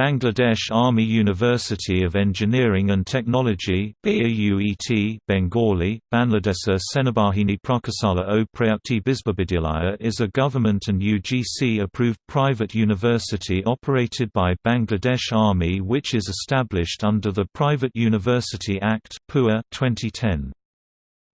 Bangladesh Army University of Engineering and Technology BAUET Bengali, Banladesa Senabahini Prakasala o Prayukti Bisbabidyalaya is a government and UGC-approved private university operated by Bangladesh Army which is established under the Private University Act 2010.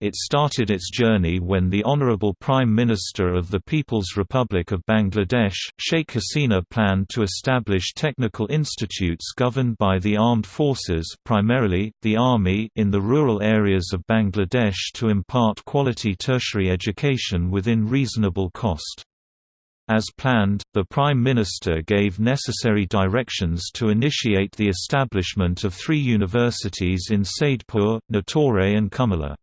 It started its journey when the Honorable Prime Minister of the People's Republic of Bangladesh, Sheikh Hasina planned to establish technical institutes governed by the armed forces primarily, the army in the rural areas of Bangladesh to impart quality tertiary education within reasonable cost. As planned, the Prime Minister gave necessary directions to initiate the establishment of three universities in Saidpur, Natore and Comilla.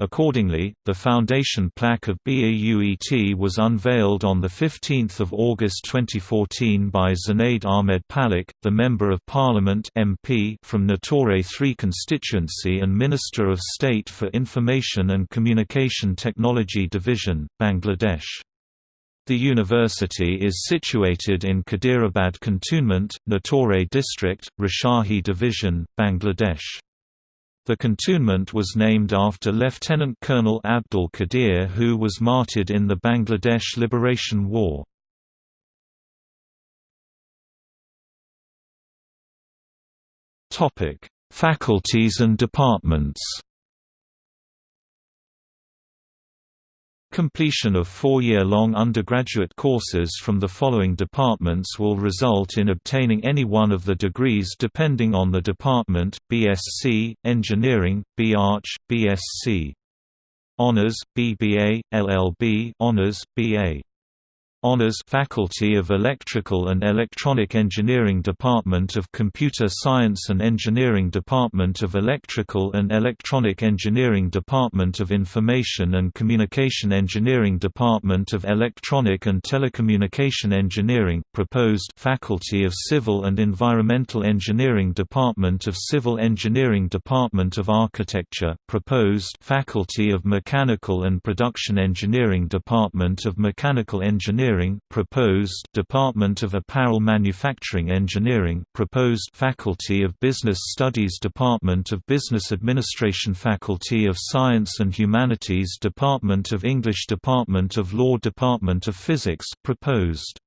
Accordingly, the foundation plaque of BAUET was unveiled on 15 August 2014 by Zunaid Ahmed Palak, the Member of Parliament MP from Natore 3 constituency and Minister of State for Information and Communication Technology Division, Bangladesh. The university is situated in Kadirabad Cantonment, Natore District, Rajshahi Division, Bangladesh. The cantonment was named after Lieutenant Colonel Abdul Qadir who was martyred in the Bangladesh Liberation War. Faculties and departments Completion of four-year-long undergraduate courses from the following departments will result in obtaining any one of the degrees depending on the department, BSc, Engineering, B.Arch, BSc. Honours, BBA, LLB Honours, BA Honours Faculty of Electrical and Electronic Engineering Department of Computer Science and Engineering Department of Electrical and Electronic Engineering Department of Information and Communication Engineering Department of Electronic and Telecommunication Engineering proposed Faculty of Civil and Environmental Engineering Department of Civil Engineering Department of Architecture proposed Faculty of Mechanical and Production Engineering Department of Mechanical Engineering Engineering proposed Department of Apparel Manufacturing Engineering proposed Faculty of Business Studies Department of Business Administration Faculty of Science and Humanities Department of English Department of Law Department of Physics proposed